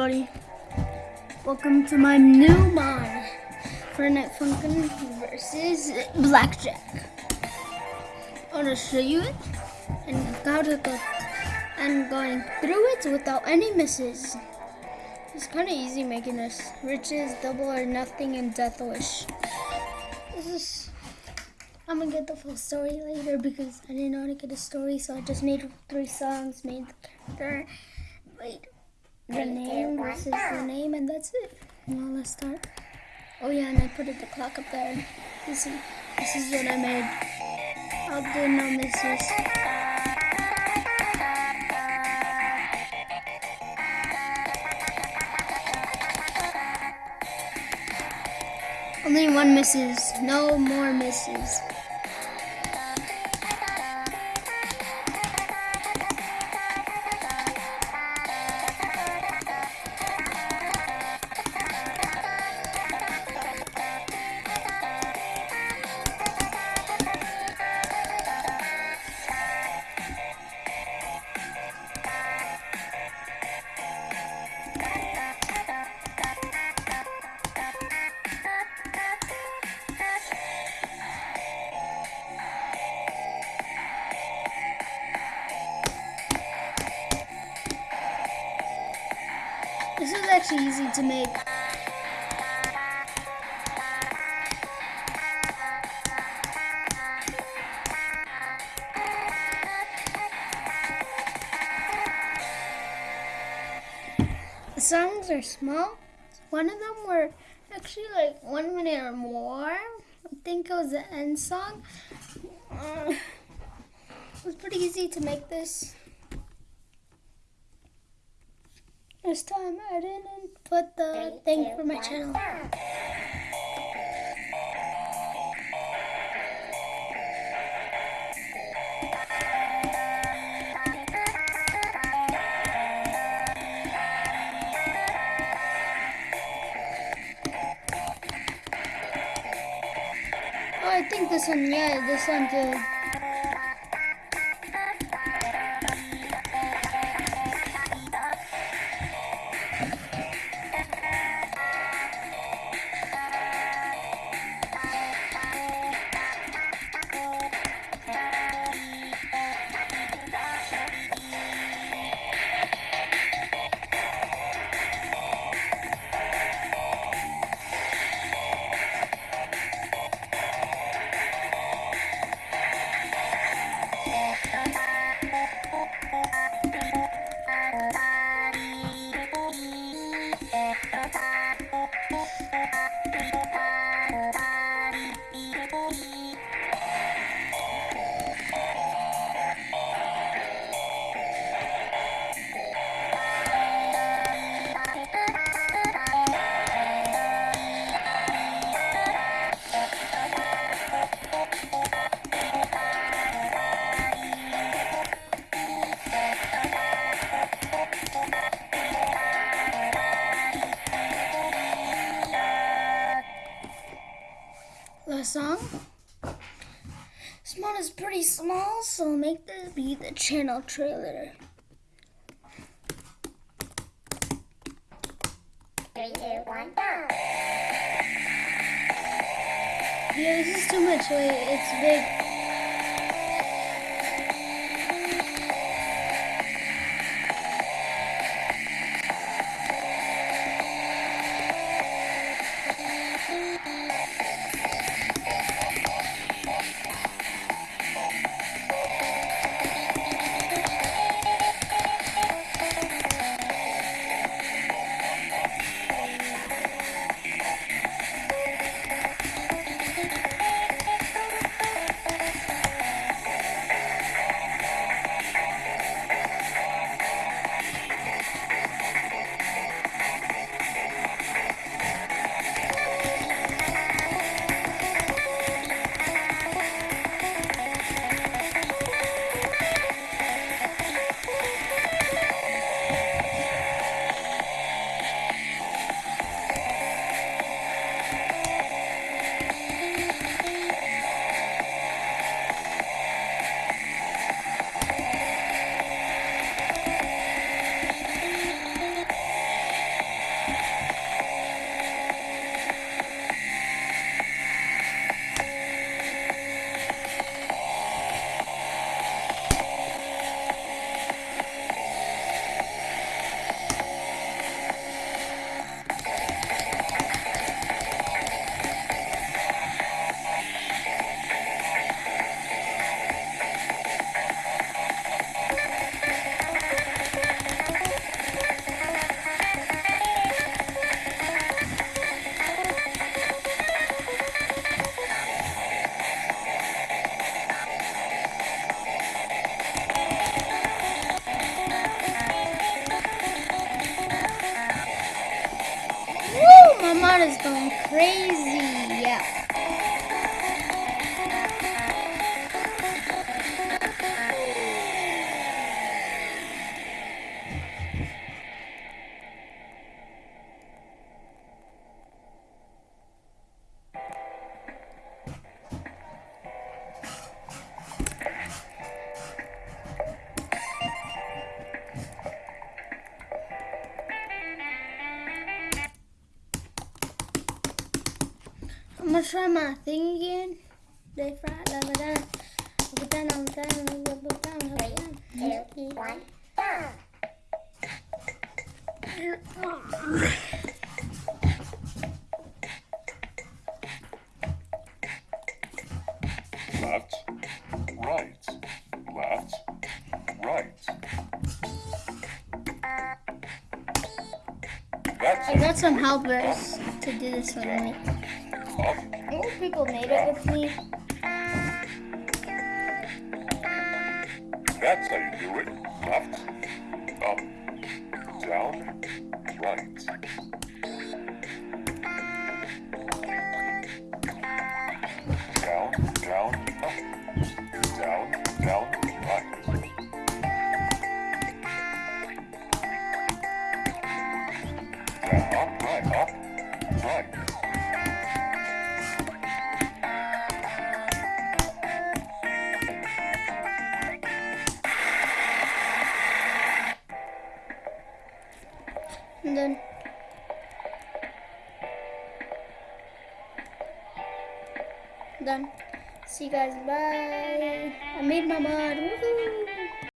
everybody. Welcome to my new mod, Friday Night Funkin' versus Blackjack. I'm gonna show you it and how to go and going through it without any misses. It's kind of easy making this. Riches, double or nothing, and death wish. This is. I'm gonna get the full story later because I didn't know how to get a story, so I just made three songs, made the character. Wait the name, this is the name, and that's it. Well, let's start. Oh yeah, and I put it, the clock up there. This is, this is what I made. I'll do no misses. Only one misses, no more misses. This is actually easy to make. The songs are small. One of them were actually like one minute or more. I think it was the end song. Uh, it was pretty easy to make this. This time I didn't put the thing for my channel. Oh, I think this one, yeah, this one too. This mod is pretty small, so make this be the channel trailer. Three, two, one, go. Yeah, this is too much. Wait, it's big. My mod is going crazy. Yeah. Gonna try my thing again. They fry, da. Up, down, up, down, up, down, down. Two, one, go. left, right, left, right. I got some helpers to do this with me. More people made it with me. that's how you do it. Left, up, down, right. And then done. See you guys. Bye. I made my mod. Woohoo!